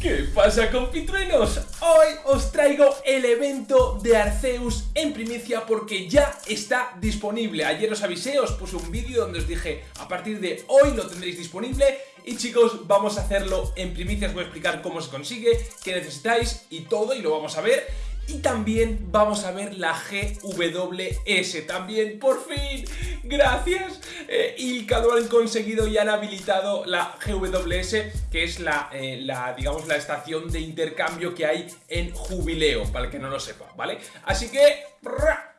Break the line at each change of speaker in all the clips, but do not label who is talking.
¿Qué pasa compitruenos? Hoy os traigo el evento de Arceus en primicia porque ya está disponible. Ayer os avisé, os puse un vídeo donde os dije a partir de hoy lo tendréis disponible Y chicos, vamos a hacerlo en primicia, os voy a explicar cómo se consigue, qué necesitáis y todo y lo vamos a ver y también vamos a ver la GWS, también por fin, gracias. Eh, Ilka lo han conseguido y han habilitado la GWS que es la, eh, la, digamos, la estación de intercambio que hay en Jubileo, para el que no lo sepa, ¿vale? Así que,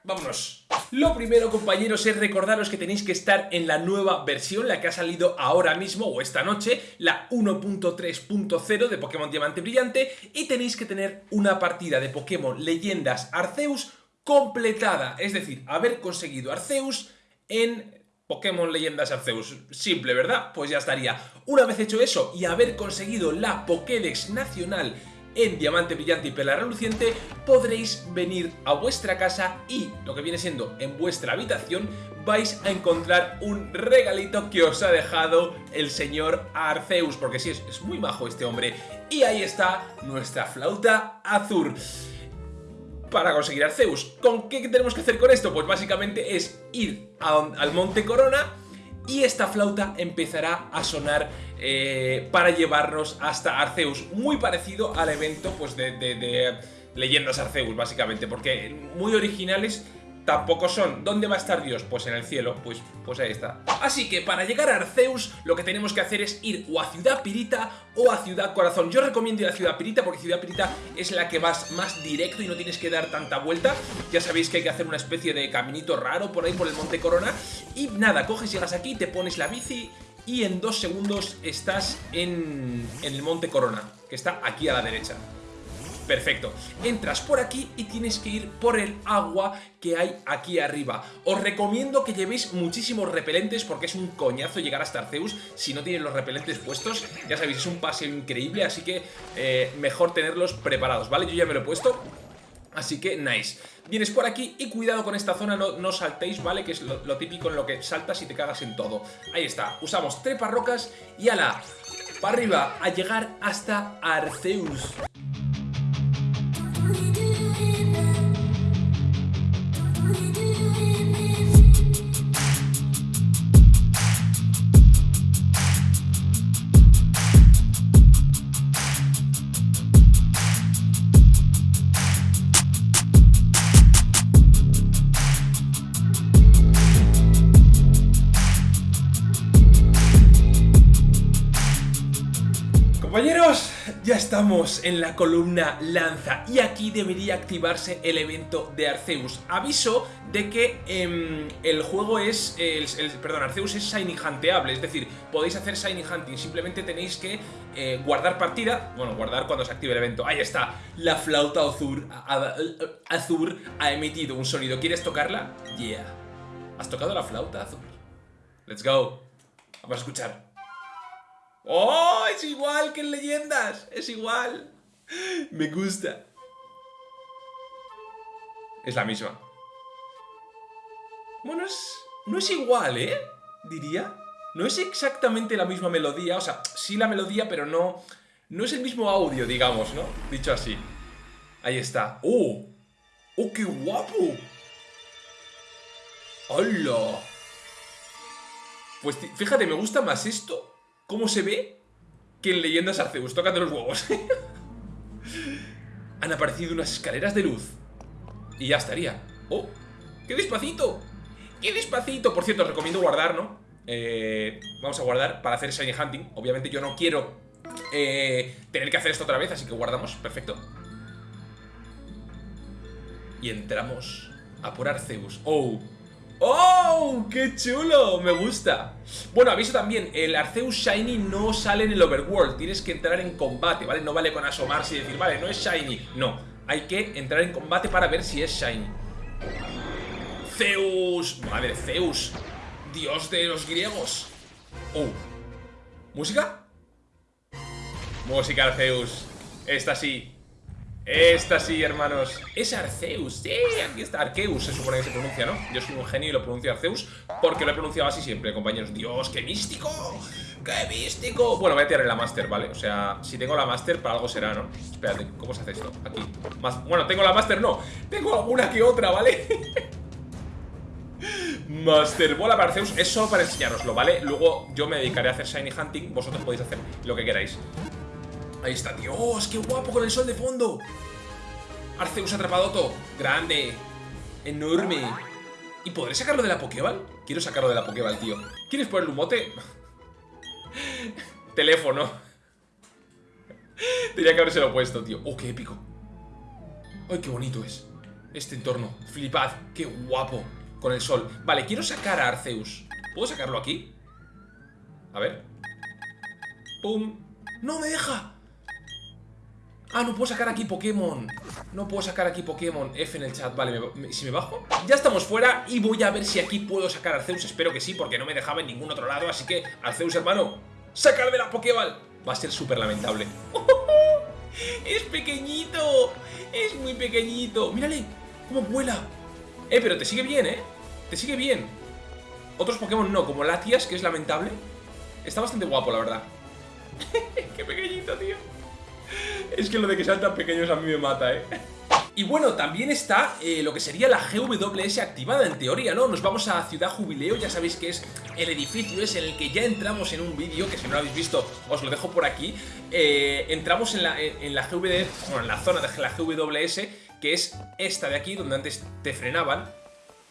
vámonos lo primero, compañeros, es recordaros que tenéis que estar en la nueva versión, la que ha salido ahora mismo o esta noche, la 1.3.0 de Pokémon Diamante Brillante, y tenéis que tener una partida de Pokémon Leyendas Arceus completada, es decir, haber conseguido Arceus en Pokémon Leyendas Arceus. Simple, ¿verdad? Pues ya estaría. Una vez hecho eso y haber conseguido la Pokédex Nacional en Diamante Brillante y Perla Reluciente podréis venir a vuestra casa y, lo que viene siendo en vuestra habitación, vais a encontrar un regalito que os ha dejado el señor Arceus, porque sí, es, es muy majo este hombre. Y ahí está nuestra flauta azul para conseguir Arceus. ¿Con qué tenemos que hacer con esto? Pues básicamente es ir al Monte Corona y esta flauta empezará a sonar eh, para llevarnos hasta Arceus, muy parecido al evento pues, de, de Leyendas Arceus, básicamente, porque muy originales tampoco son. ¿Dónde va a estar Dios? Pues en el cielo, pues, pues ahí está. Así que para llegar a Arceus lo que tenemos que hacer es ir o a Ciudad Pirita o a Ciudad Corazón. Yo recomiendo ir a Ciudad Pirita porque Ciudad Pirita es la que vas más directo y no tienes que dar tanta vuelta. Ya sabéis que hay que hacer una especie de caminito raro por ahí por el Monte Corona. Y nada, coges, llegas aquí, te pones la bici y en dos segundos estás en, en el Monte Corona, que está aquí a la derecha. Perfecto, entras por aquí y tienes que ir por el agua que hay aquí arriba. Os recomiendo que llevéis muchísimos repelentes porque es un coñazo llegar hasta Arceus si no tienen los repelentes puestos. Ya sabéis, es un paseo increíble, así que eh, mejor tenerlos preparados, ¿vale? Yo ya me lo he puesto, Así que nice. Vienes por aquí y cuidado con esta zona, no, saltéis, ¿vale? Que es lo, típico en lo que saltas y te cagas en todo. Ahí está, usamos treparrocas y ala, para arriba, a llegar hasta Arceus. Estamos en la columna lanza y aquí debería activarse el evento de Arceus. Aviso de que em, el juego es, el, perdón, Arceus es shiny hunteable, es decir, podéis hacer shiny hunting, simplemente tenéis que eh, guardar partida, bueno, guardar cuando se active el evento. Ahí está, la flauta azul, azul ha emitido un sonido. ¿Quieres tocarla? Yeah. ¿Has tocado la flauta azul? Let's go. Vamos a escuchar. ¡Oh! Es igual que en leyendas. Es igual. Me gusta. Es la misma. Bueno, es, no es igual, ¿eh? Diría. No es exactamente la misma melodía. O sea, sí la melodía, pero no... No es el mismo audio, digamos, ¿no? Dicho así. Ahí está. ¡Oh! ¡Oh, qué guapo! ¡Hola! Pues fíjate, me gusta más esto cómo se ve que en Leyendas Arceus. Tócate los huevos. Han aparecido unas escaleras de luz. Y ya estaría. ¡Oh! ¡Qué despacito! ¡Qué despacito! Por cierto, os recomiendo guardar, ¿no? Eh, vamos a guardar para hacer Shiny Hunting. Obviamente yo no quiero eh, tener que hacer esto otra vez, así que guardamos. Perfecto. Y entramos a por Arceus. ¡Oh! ¡Oh! ¡Qué chulo! Me gusta. Bueno, aviso también, el Arceus Shiny no sale en el Overworld. Tienes que entrar en combate, ¿vale? No vale con asomarse y decir, vale, no es Shiny. No, hay que entrar en combate para ver si es Shiny. Zeus. Madre, Zeus. Dios de los griegos. Oh. ¿Música? Música, Zeus. Esta sí. Esta sí, hermanos. Es Arceus. Sí, aquí está. Arceus se supone que se pronuncia, ¿no? Yo soy un genio y lo pronuncio Arceus porque lo he pronunciado así siempre, compañeros. ¡Dios, qué místico! ¡Qué místico! Bueno, voy a tirar la Master, ¿vale? O sea, si tengo la Master, para algo será, ¿no? Espérate, ¿cómo se hace esto? Aquí. Bueno, tengo la Master, no. Tengo alguna que otra, ¿vale? Master Bola para Arceus es solo para enseñaroslo, ¿vale? Luego yo me dedicaré a hacer Shiny Hunting Vosotros podéis hacer lo que queráis Ahí está, Dios, qué guapo con el sol de fondo Arceus atrapadoto Grande Enorme. ¿Y podré sacarlo de la Pokéball? Quiero sacarlo de la Pokéball, tío. ¿Quieres ponerle un mote? Teléfono. Tenía que lo puesto, tío. Oh, qué épico Ay, qué bonito es Este entorno Flipad, qué guapo Con el sol. Vale, quiero sacar a Arceus. ¿Puedo sacarlo aquí? A ver. Pum ¡No me deja! Ah, no puedo sacar aquí Pokémon No puedo sacar aquí Pokémon F en el chat, vale, si me bajo Ya estamos fuera y voy a ver si aquí puedo sacar Arceus Espero que sí, porque no me dejaba en ningún otro lado Así que, Arceus, hermano ¡Sacar de la Pokéball! Va a ser súper lamentable ¡Es pequeñito! ¡Es muy pequeñito! ¡Mírale! ¡Cómo vuela! Eh, pero te sigue bien, ¿eh? Te sigue bien Otros Pokémon no, como Latias, que es lamentable Está bastante guapo, la verdad ¡Qué pequeñito, tío! Es que lo de que sean tan pequeños a mí me mata, ¿eh? Y bueno, también está eh, lo que sería la GWS activada en teoría, ¿no? Nos vamos a Ciudad Jubileo, ya sabéis que es el edificio es en el que ya entramos en un vídeo, que si no lo habéis visto os lo dejo por aquí. Eh, entramos en la, en la GWS, bueno, en la zona de la GWS, que es esta de aquí, donde antes te frenaban.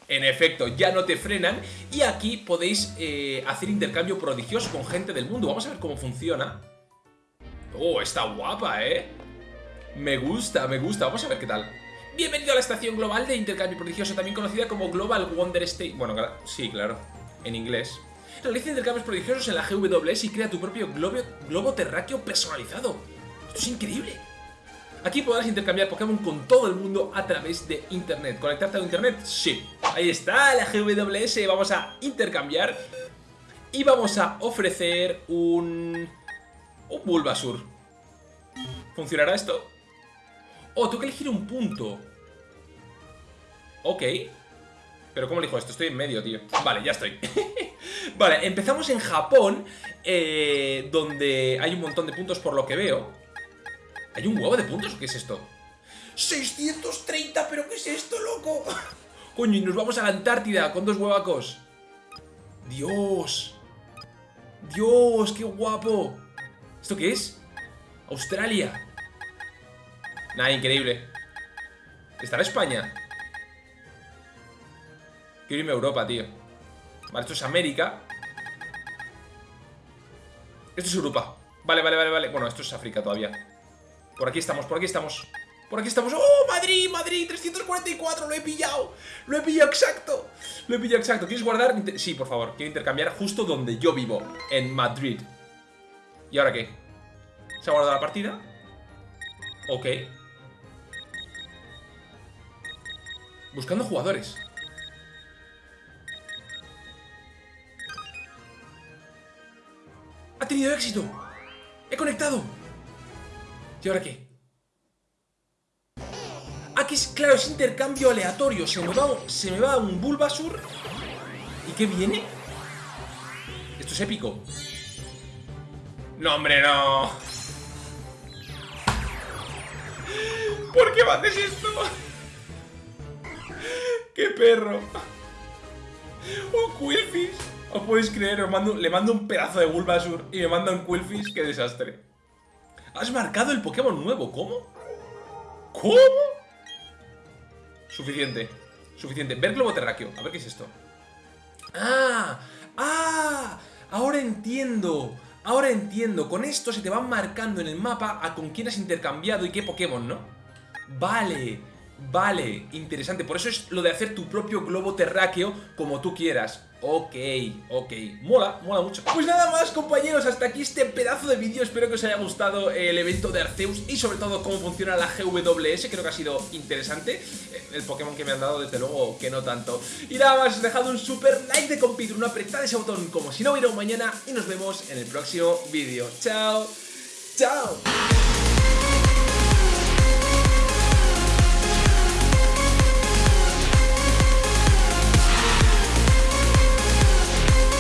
En efecto, ya no te frenan y aquí podéis eh, hacer intercambio prodigioso con gente del mundo. Vamos a ver cómo funciona. Oh, está guapa, ¿eh? Me gusta, me gusta. Vamos a ver qué tal. Bienvenido a la estación global de intercambio prodigioso, también conocida como Global Wonder State. Bueno, sí, claro, en inglés. Realiza intercambios prodigiosos en la GWS y crea tu propio globo, globo terráqueo personalizado. Esto es increíble. Aquí podrás intercambiar Pokémon con todo el mundo a través de Internet. ¿Conectarte a Internet? Sí. Ahí está la GWS. Vamos a intercambiar y vamos a ofrecer un un Bulbasur. ¿Funcionará esto? Oh, tengo que elegir un punto. Ok. Pero ¿cómo elijo esto? Estoy en medio, tío. Vale, ya estoy. vale, empezamos en Japón, eh, donde hay un montón de puntos por lo que veo. ¿Hay un huevo de puntos qué es esto? ¡630! ¿Pero qué es esto, loco? Coño, y nos vamos a la Antártida con dos huevacos. ¡Dios! ¡Dios, qué guapo! ¿Esto qué es? Australia. Nada, increíble. ¿Estará España? Quiero irme a Europa, tío. Vale, esto es América. Esto es Europa. Vale, vale, vale, vale. Bueno, esto es África todavía. Por aquí estamos, por aquí estamos. Por aquí estamos. ¡Oh, Madrid, Madrid! 344, lo he pillado Lo he pillado exacto Lo he pillado exacto. ¿Quieres guardar? Sí, por favor. Quiero intercambiar justo donde yo vivo En Madrid ¿Y ahora qué? ¿Se ha guardado la partida? Ok Buscando jugadores ¡Ha tenido éxito! ¡He conectado! ¿Y ahora qué? Aquí es, claro, es intercambio aleatorio Se me va, se me va un Bulbasur ¿Y qué viene? Esto es épico no, hombre, no. ¿Por qué me haces esto? ¡Qué perro! ¡Un Quillfish! ¿Os podéis creer? le mando un pedazo de Bulbasur y me manda un Quillfish. ¡Qué desastre! Has marcado el Pokémon nuevo. ¿Cómo? ¿Cómo? Suficiente. Suficiente. Ver globo terráqueo. A ver qué es esto. ¡Ah! ¡Ah! Ahora entiendo. Ahora entiendo, con esto se te van marcando en el mapa a con quién has intercambiado y qué Pokémon, ¿no? Vale, vale, interesante. Por eso es lo de hacer tu propio globo terráqueo como tú quieras. Ok, ok, mola, mola mucho. Pues nada más compañeros, hasta aquí este pedazo de vídeo. Espero que os haya gustado el evento de Arceus Y sobre todo cómo funciona la GWS Creo que ha sido interesante. El Pokémon que me han dado desde luego que no tanto. Y nada más, dejad un super like de compitur Un apretad ese botón como si no hubiera un mañana. Y nos vemos en el próximo vídeo. Chao, chao